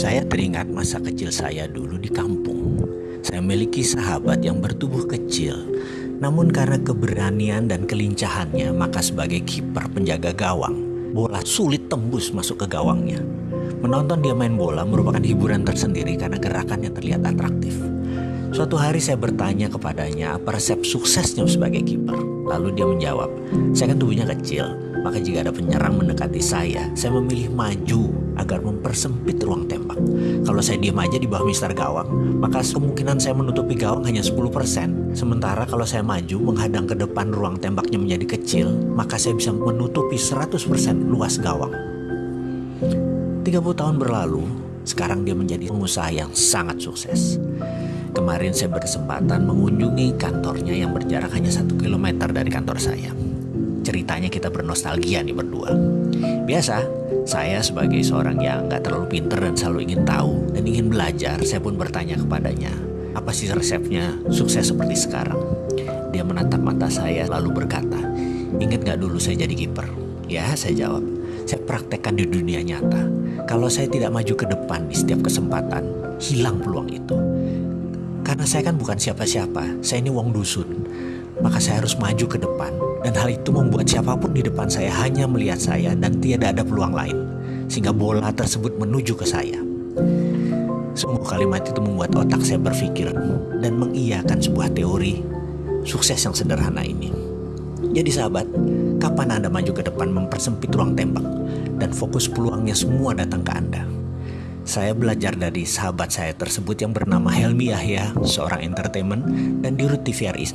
Saya teringat masa kecil saya dulu di kampung. Saya memiliki sahabat yang bertubuh kecil, namun karena keberanian dan kelincahannya, maka sebagai kiper penjaga gawang, bola sulit tembus masuk ke gawangnya. Menonton dia main bola merupakan hiburan tersendiri karena gerakannya terlihat atraktif. Suatu hari saya bertanya kepadanya apa resep suksesnya sebagai kiper. Lalu dia menjawab, saya kan tubuhnya kecil, maka jika ada penyerang mendekati saya, saya memilih maju agar mempersempit ruang tembak. Kalau saya diam aja di bawah mister gawang, maka kemungkinan saya menutupi gawang hanya 10%. Sementara kalau saya maju menghadang ke depan ruang tembaknya menjadi kecil, maka saya bisa menutupi 100% luas gawang. 30 tahun berlalu, sekarang dia menjadi pengusaha yang sangat sukses. Kemarin saya berkesempatan mengunjungi kantornya yang berjarak hanya satu kilometer dari kantor saya. Ceritanya kita bernostalgia nih berdua. Biasa, saya sebagai seorang yang nggak terlalu pinter dan selalu ingin tahu dan ingin belajar, saya pun bertanya kepadanya, apa sih resepnya sukses seperti sekarang? Dia menatap mata saya lalu berkata, ingat nggak dulu saya jadi kiper? Ya, saya jawab, saya praktekkan di dunia nyata. Kalau saya tidak maju ke depan di setiap kesempatan, hilang peluang itu. Karena saya kan bukan siapa-siapa, saya ini wong dusun. Maka saya harus maju ke depan dan hal itu membuat siapa pun di depan saya hanya melihat saya dan tidak ada peluang lain. Sehingga bola tersebut menuju ke saya. Sungguh kalimat itu membuat otak saya berpikir dan mengiyakan sebuah teori sukses yang sederhana ini. Jadi sahabat, kapan Anda maju ke depan mempersempit ruang tembak dan fokus peluangnya semua datang ke Anda? Saya belajar dari sahabat saya tersebut yang bernama Helmi Yahya, seorang entertainment, dan di TVRI.